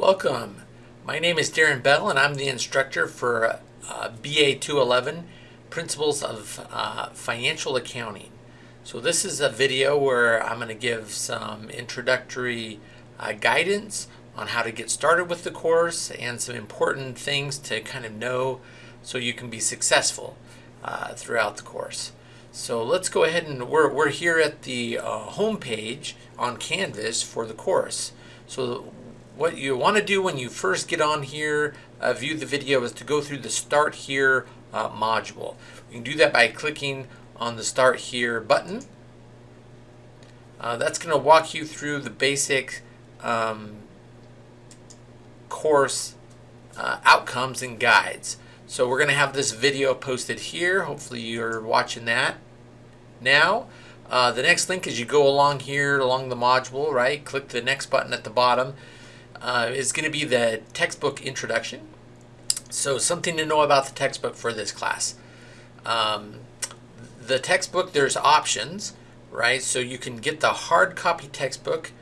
Welcome. My name is Darren Bell and I'm the instructor for uh, BA 211 Principles of uh, Financial Accounting. So this is a video where I'm going to give some introductory uh, guidance on how to get started with the course and some important things to kind of know so you can be successful uh, throughout the course. So let's go ahead and we're, we're here at the uh, on Canvas for the course. So what you want to do when you first get on here, uh, view the video, is to go through the Start Here uh, module. You can do that by clicking on the Start Here button. Uh, that's going to walk you through the basic um, course uh, outcomes and guides. So we're going to have this video posted here. Hopefully you're watching that now. Uh, the next link is you go along here along the module, right? Click the next button at the bottom uh, is going to be the textbook introduction. So something to know about the textbook for this class. Um, the textbook, there's options, right? So you can get the hard copy textbook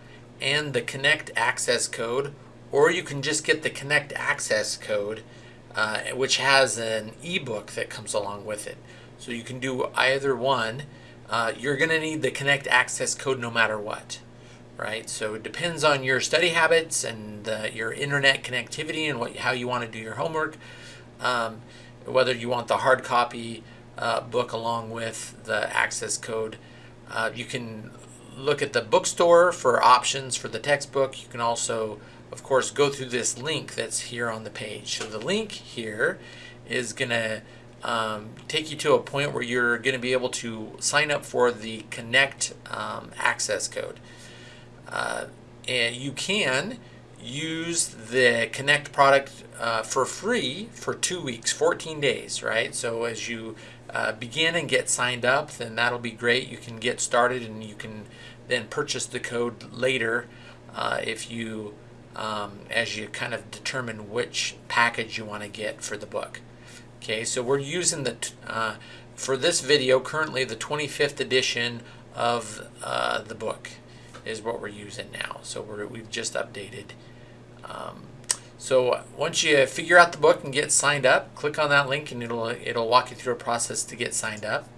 and the Connect access code, or you can just get the Connect access code, uh, which has an ebook that comes along with it. So you can do either one. Uh, you're going to need the Connect access code no matter what right? So it depends on your study habits and your internet connectivity and what how you want to do your homework. Um, whether you want the hard copy uh, book along with the access code. Uh, you can look at the bookstore for options for the textbook. You can also, of course, go through this link that's here on the page. So the link here is going to um, take you to a point where you're going to be able to sign up for the Connect um, access code. Uh, and you can use the Connect product uh, for free for two weeks, 14 days, right? So as you uh, begin and get signed up, then that'll be great. You can get started and you can then purchase the code later uh, if you, um, as you kind of determine which package you want to get for the book. Okay, so we're using the, uh, for this video, currently the 25th edition of uh, the book is what we're using now. So we're, we've just updated. Um, so once you figure out the book and get signed up, click on that link and it'll it'll walk you through a process to get signed up.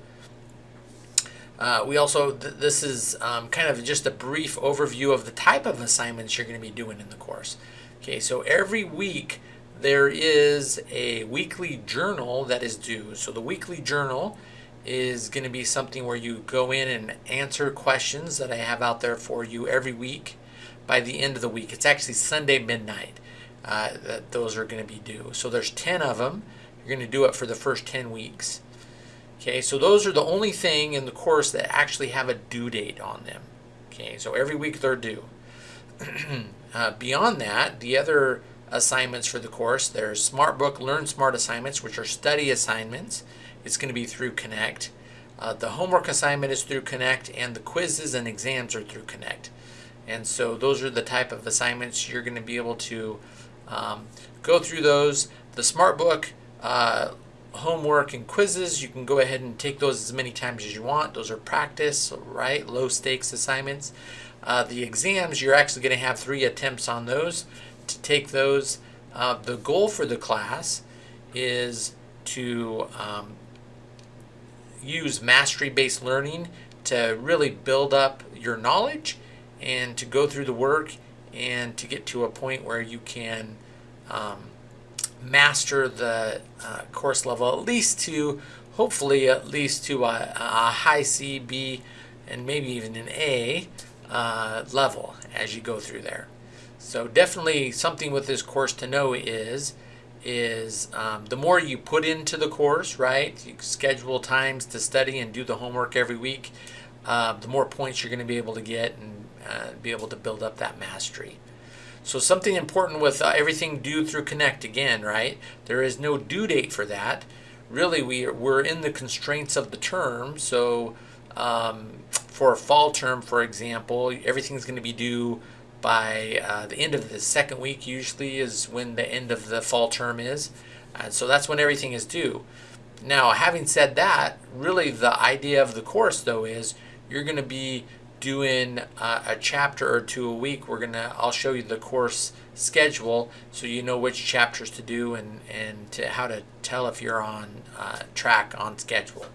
Uh, we also, th this is um, kind of just a brief overview of the type of assignments you're going to be doing in the course. Okay, so every week there is a weekly journal that is due. So the weekly journal is going to be something where you go in and answer questions that I have out there for you every week by the end of the week. It's actually Sunday midnight uh, that those are going to be due. So there's 10 of them. You're going to do it for the first 10 weeks. Okay, so those are the only thing in the course that actually have a due date on them. Okay, so every week they're due. uh, beyond that, the other assignments for the course, there's SmartBook Learn Smart assignments, which are study assignments. It's going to be through Connect. Uh, the homework assignment is through Connect, and the quizzes and exams are through Connect. And so those are the type of assignments you're going to be able to um, go through those. The SmartBook uh, homework and quizzes, you can go ahead and take those as many times as you want. Those are practice, right? Low stakes assignments. Uh, the exams, you're actually going to have three attempts on those to take those. Uh, the goal for the class is to um, use mastery-based learning to really build up your knowledge and to go through the work and to get to a point where you can um, master the uh, course level at least to hopefully at least to a, a high C, B, and maybe even an A uh, level as you go through there. So definitely something with this course to know is is um, the more you put into the course, right? You schedule times to study and do the homework every week, uh, the more points you're going to be able to get and uh, be able to build up that mastery. So something important with uh, everything due through Connect again, right? There is no due date for that. Really, we are, we're in the constraints of the term. So um, for a fall term, for example, everything's going to be due by uh, the end of the second week usually is when the end of the fall term is. And so that's when everything is due. Now, having said that, really the idea of the course though is you're going to be doing uh, a chapter or two a week, we're gonna I'll show you the course schedule so you know which chapters to do and and to how to tell if you're on uh, track on schedule.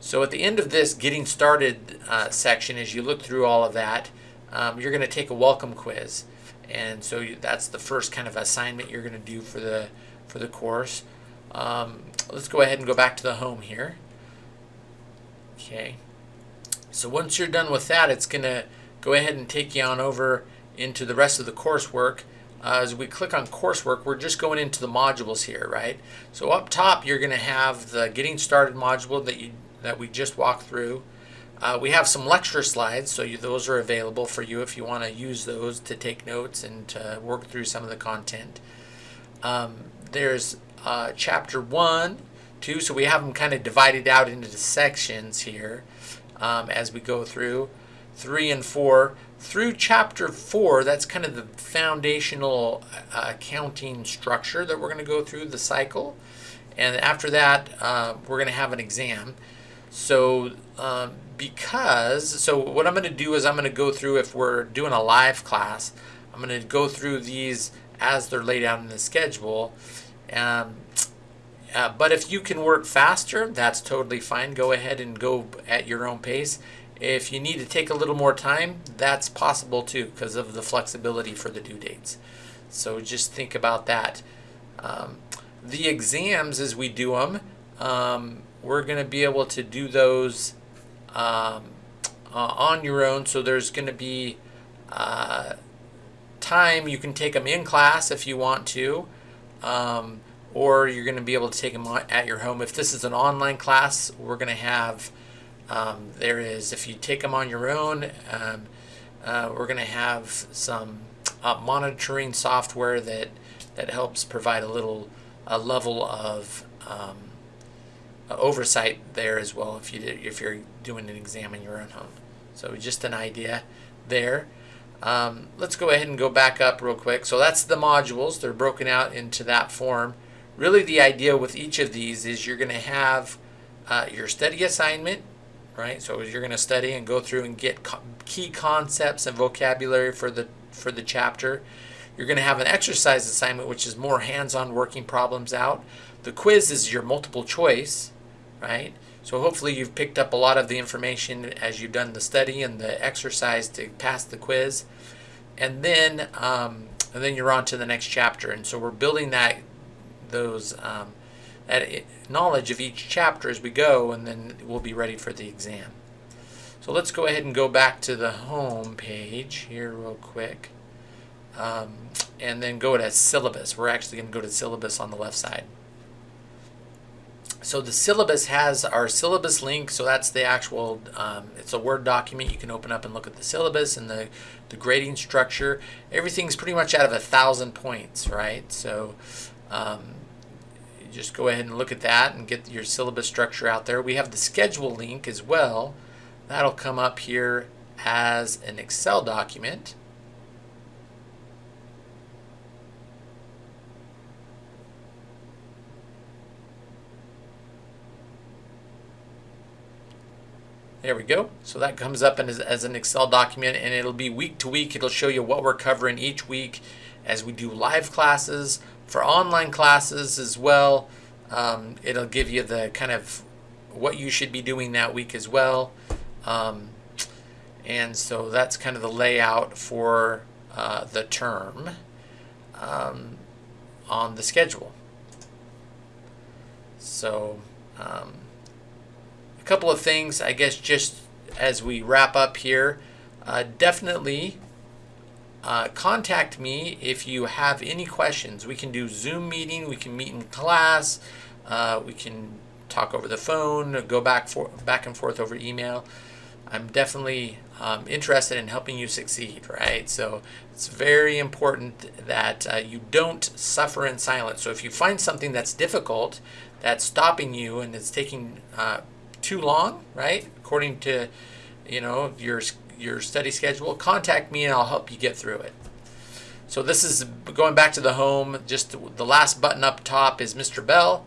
So at the end of this getting started uh, section, as you look through all of that, um, you're going to take a welcome quiz, and so you, that's the first kind of assignment you're going to do for the for the course. Um, let's go ahead and go back to the home here. Okay. So once you're done with that, it's going to go ahead and take you on over into the rest of the coursework. Uh, as we click on coursework, we're just going into the modules here, right? So up top, you're going to have the getting started module that you that we just walked through. Uh, we have some lecture slides, so you, those are available for you if you want to use those to take notes and to work through some of the content. Um, there's uh, chapter one, two, so we have them kind of divided out into sections here um, as we go through. Three and four. Through chapter four, that's kind of the foundational uh, accounting structure that we're going to go through the cycle. And after that, uh, we're going to have an exam. So um, because, so what I'm going to do is I'm going to go through, if we're doing a live class, I'm going to go through these as they're laid out in the schedule. Um, uh, but if you can work faster, that's totally fine. Go ahead and go at your own pace. If you need to take a little more time, that's possible too because of the flexibility for the due dates. So just think about that. Um, the exams as we do them, um, we're going to be able to do those um, uh, on your own. So there's going to be uh, time you can take them in class if you want to, um, or you're going to be able to take them at your home. If this is an online class, we're going to have um, there is if you take them on your own, um, uh, we're going to have some uh, monitoring software that that helps provide a little a level of um, oversight there as well if you did, if you're doing an exam in your own home. So just an idea there. Um, let's go ahead and go back up real quick. So that's the modules. They're broken out into that form. Really the idea with each of these is you're going to have uh, your study assignment, right? So you're going to study and go through and get co key concepts and vocabulary for the for the chapter. You're going to have an exercise assignment, which is more hands-on working problems out. The quiz is your multiple choice, right? So hopefully you've picked up a lot of the information as you've done the study and the exercise to pass the quiz. And then, um, and then you're on to the next chapter. And so we're building that, those, um, that knowledge of each chapter as we go, and then we'll be ready for the exam. So let's go ahead and go back to the home page here real quick. Um, and then go to syllabus. We're actually going to go to syllabus on the left side. So the syllabus has our syllabus link. So that's the actual, um, it's a Word document. You can open up and look at the syllabus and the, the grading structure. Everything's pretty much out of a thousand points, right? So um, just go ahead and look at that and get your syllabus structure out there. We have the schedule link as well. That'll come up here as an Excel document. There we go. So that comes up as, as an Excel document and it'll be week to week. It'll show you what we're covering each week as we do live classes for online classes as well. Um, it'll give you the kind of what you should be doing that week as well. Um, and so that's kind of the layout for uh, the term um, on the schedule. So um, couple of things, I guess, just as we wrap up here. Uh, definitely uh, contact me if you have any questions. We can do Zoom meeting, we can meet in class, uh, we can talk over the phone, go back for back and forth over email. I'm definitely um, interested in helping you succeed, right? So it's very important that uh, you don't suffer in silence. So if you find something that's difficult, that's stopping you and it's taking uh, too long, right? According to, you know, your your study schedule, contact me and I'll help you get through it. So this is going back to the home. Just the last button up top is Mr. Bell.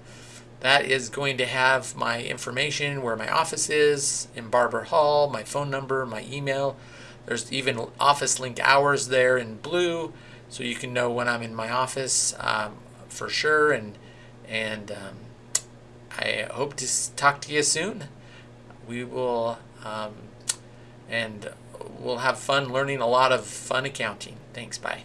that is going to have my information, where my office is in Barber Hall, my phone number, my email. There's even office link hours there in blue, so you can know when I'm in my office um, for sure. And and um, I hope to talk to you soon. We will, um, and we'll have fun learning a lot of fun accounting. Thanks. Bye.